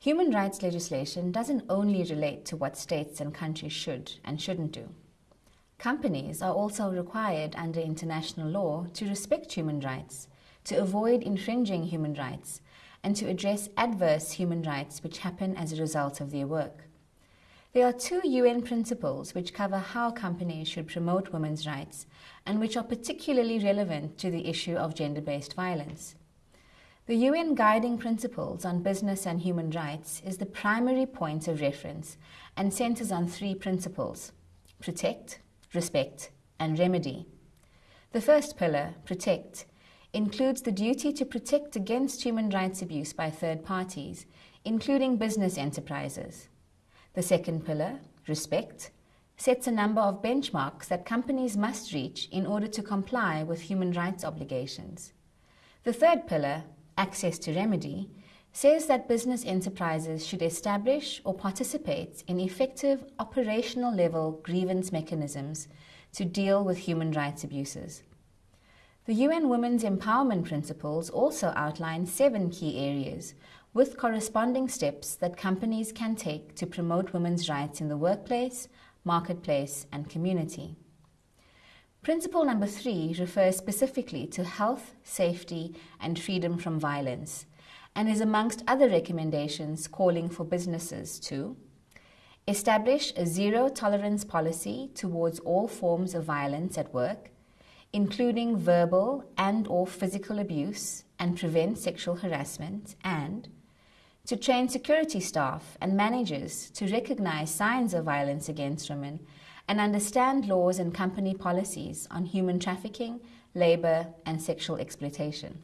Human rights legislation doesn't only relate to what states and countries should and shouldn't do. Companies are also required under international law to respect human rights, to avoid infringing human rights, and to address adverse human rights which happen as a result of their work. There are two UN principles which cover how companies should promote women's rights and which are particularly relevant to the issue of gender-based violence. The UN Guiding Principles on Business and Human Rights is the primary point of reference and centers on three principles protect, respect, and remedy. The first pillar, protect, includes the duty to protect against human rights abuse by third parties, including business enterprises. The second pillar, respect, sets a number of benchmarks that companies must reach in order to comply with human rights obligations. The third pillar, access to remedy, says that business enterprises should establish or participate in effective operational level grievance mechanisms to deal with human rights abuses. The UN Women's Empowerment Principles also outline seven key areas with corresponding steps that companies can take to promote women's rights in the workplace, marketplace, and community. Principle number three refers specifically to health, safety, and freedom from violence, and is amongst other recommendations calling for businesses to establish a zero tolerance policy towards all forms of violence at work, including verbal and or physical abuse, and prevent sexual harassment, and to train security staff and managers to recognize signs of violence against women and understand laws and company policies on human trafficking, labor, and sexual exploitation.